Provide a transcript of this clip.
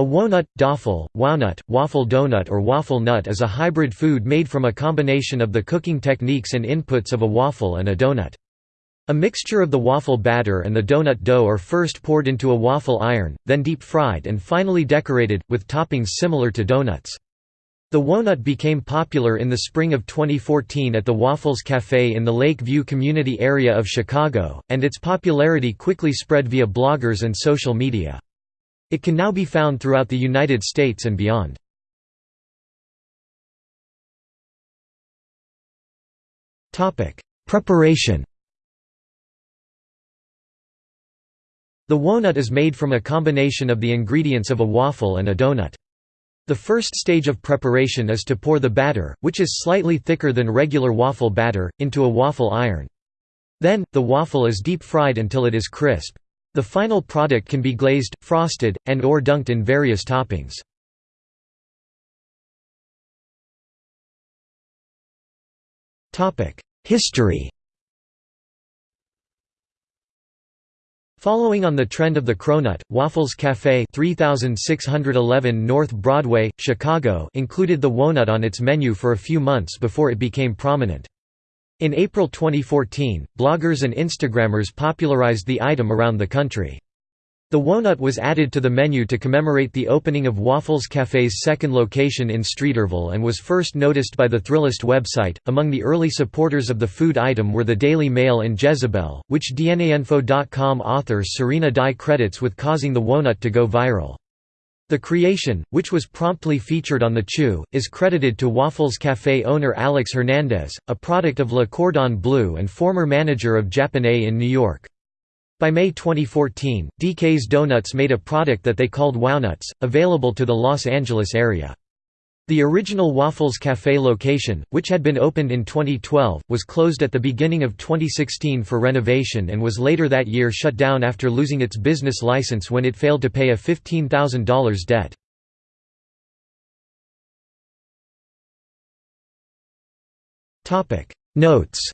A wonut, dafel, wownut, waffle donut or waffle nut is a hybrid food made from a combination of the cooking techniques and inputs of a waffle and a donut. A mixture of the waffle batter and the donut dough are first poured into a waffle iron, then deep fried and finally decorated, with toppings similar to donuts. The wonut became popular in the spring of 2014 at the Waffles Café in the Lake View community area of Chicago, and its popularity quickly spread via bloggers and social media. It can now be found throughout the United States and beyond. Preparation The wonut is made from a combination of the ingredients of a waffle and a donut. The first stage of preparation is to pour the batter, which is slightly thicker than regular waffle batter, into a waffle iron. Then, the waffle is deep fried until it is crisp. The final product can be glazed, frosted, and or dunked in various toppings. History Following on the trend of the Cronut, Waffles Café 3611 North Broadway, Chicago included the Wonut on its menu for a few months before it became prominent. In April 2014, bloggers and Instagrammers popularized the item around the country. The Wonut was added to the menu to commemorate the opening of Waffles Café's second location in Streeterville and was first noticed by the Thrillist website. Among the early supporters of the food item were the Daily Mail and Jezebel, which DNAinfo.com author Serena Dai credits with causing the Wonut to go viral. The creation, which was promptly featured on the Chew, is credited to Waffles Café owner Alex Hernandez, a product of Le Cordon Bleu and former manager of Japonais in New York. By May 2014, DK's Donuts made a product that they called Wownuts, available to the Los Angeles area. The original Waffles Café location, which had been opened in 2012, was closed at the beginning of 2016 for renovation and was later that year shut down after losing its business license when it failed to pay a $15,000 debt. Notes